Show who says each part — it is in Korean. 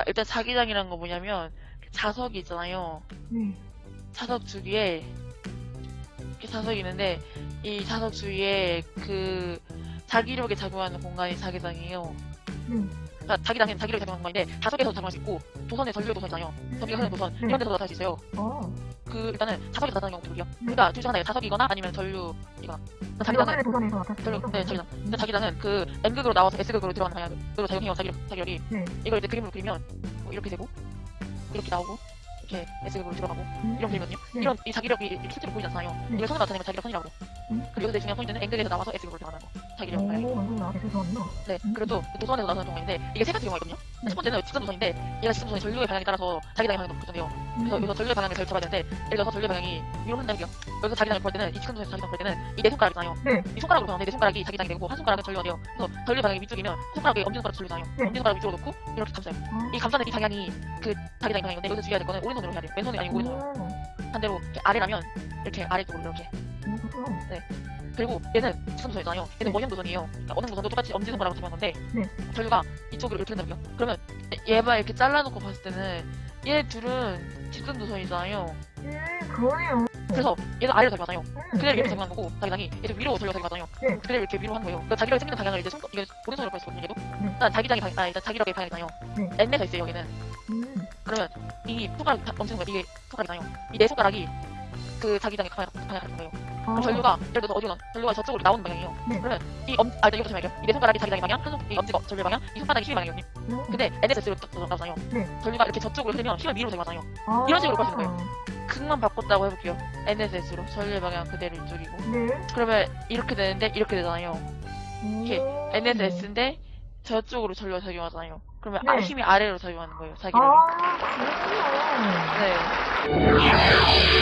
Speaker 1: 아, 일단 자기장이란 거 뭐냐면 자석이 있잖아요.
Speaker 2: 네.
Speaker 1: 자석 주위에 이렇게 자석이 있는데 이 자석 주위에 그 자기력에 작용하는 공간이 자기장이에요.
Speaker 2: 네.
Speaker 1: 그러니까 자기장은 자기력에 작용하는 공간인데 자석에서 작용할 수 있고 도선에 전류의 도선이잖아요. 전기가 흐르는 도선
Speaker 2: 네.
Speaker 1: 이런 데서 나타날 수 있어요.
Speaker 2: 어.
Speaker 1: 그 일단은 자석에서 나타나는 경우도 있고요.
Speaker 2: 네.
Speaker 1: 그러니까 둘중 하나예요. 자석이거나 아니면 전류이거나. 자기장은
Speaker 2: 자기장은 도선에서
Speaker 1: 전류,
Speaker 2: 수
Speaker 1: 네, 자기장. 근데 자기장은 그 N극으로 나와서 S극으로 들어가는 방향으로 작용해요. 자기력, 자기력이.
Speaker 2: 네.
Speaker 1: 이걸 이제 그림으로 그리면 뭐 이렇게 되고 이렇게 나오고 이렇게 S극으로 들어가고
Speaker 2: 음.
Speaker 1: 이런 그림이거든요.
Speaker 2: 네.
Speaker 1: 이런 이 자기력이 실제로 보이지 않잖아요.
Speaker 2: 네.
Speaker 1: 이걸 손으로 나타내면 자기력 선이라고.
Speaker 2: 음.
Speaker 1: 그리고 여기서 중요한 포인트는 N극에서 나와서 S극으로 들어가는 거. 자기력
Speaker 2: 오,
Speaker 1: 방향이.
Speaker 2: 완전 나한테?
Speaker 1: 네.
Speaker 2: 음.
Speaker 1: 그리고 또 도선에서 나타나는 경우인데 이게 세 가지 경우가 있거든요.
Speaker 2: 네.
Speaker 1: 첫 번째는 직선 도선인데 얘가 직선 도선의 전류의 방향에 따라서 자기장의 방향도 결정돼요. 그래서 여기서 전류의 방향을 잘 잡아야 되는데 예를 들어서 전류의 방향이 위로 흔들게요. 여기서 자기장을 볼 때는 이 직선 도선에서 자기장 볼 때는 이 네 손가락 있잖아요.
Speaker 2: 네.
Speaker 1: 이 손가락으로 보는데 내 손가락이 자기장이 되고 한 손가락은 전류가 돼요. 그래서 전류 방향이 위쪽이면 손가락에 엄지손가락 전류잖아요.
Speaker 2: 네.
Speaker 1: 엄지손가락 위쪽으로 놓고 이렇게 감싸요.
Speaker 2: 어.
Speaker 1: 이 감싸는 이 방향이 그 자기장의 방향인데 여기서 주의해야 될 거는 오른손으로 해야 돼요. 왼손이 아니고 오른손으로.
Speaker 2: 오.
Speaker 1: 반대로 이렇게 아래라면 이렇게 아래쪽으로 이렇게.
Speaker 2: 오, 그렇구나.
Speaker 1: 그리고 얘는 직선 도선이잖아요. 얘는 원형 도선이에요. 그러니까 어느 도선도 똑같이 엄지손가락으로 잡는 건데
Speaker 2: 네.
Speaker 1: 전류가 이쪽으로 이렇게 된다고요. 그러면 얘만 이렇게 잘라놓고 봤을 때는 얘 둘은 직선 도선이잖아요.
Speaker 2: 음, 그러네요.
Speaker 1: 그래서 얘는 아래로 작용하잖아요.
Speaker 2: 음,
Speaker 1: 그대로 이렇게
Speaker 2: 네.
Speaker 1: 작용한 거고 자기장이 얘도 위로 전류가 작용하잖아요.
Speaker 2: 네.
Speaker 1: 그대로 이렇게 위로 한 거예요. 그러니까 자기력이 생기는 방향을 이제 손 이게 오른손으로 볼수 있거든요. 얘도.
Speaker 2: 네.
Speaker 1: 일단 자기장이 방, 아 일단 자기력의 방향이잖아요.
Speaker 2: 네.
Speaker 1: N에서 있어요 여기는.
Speaker 2: 음,
Speaker 1: 그러면 이 손가락 엄지손가락 이게 손가락이잖아요. 이 네 손가락이 그 자기장의 방향 방향 같은 거예요.
Speaker 2: 어.
Speaker 1: 전류가 예를 들어서 어디로 나 전류가 저쪽으로 나오는 방향이에요.
Speaker 2: 네.
Speaker 1: 그러면 이 엄, 아 일단 이거 좀 할게요. 이네 손가락이 자기장의 방향, 한 손, 이 엄지가 전류 방향, 이 손바닥이 힘의 방향이거든요.
Speaker 2: 음.
Speaker 1: 근데 NSS로 나오잖아요.
Speaker 2: 네.
Speaker 1: 전류가 이렇게 저쪽으로 흐르면 힘은 위로 작용하잖아요.
Speaker 2: 아.
Speaker 1: 이런 식으로 보시는 거예요. 극만 바꿨다고 해볼게요. NSS로 전류의 방향 그대로 이쪽이고.
Speaker 2: 네.
Speaker 1: 그러면 이렇게 되는데 이렇게 되잖아요. 이렇게
Speaker 2: 오.
Speaker 1: NSS인데 저쪽으로 전류가 작용하잖아요. 그러면 아,
Speaker 2: 네.
Speaker 1: 힘이 아래로 작용하는 거예요. 자기력이.
Speaker 2: 아, 그렇구나.
Speaker 1: 네.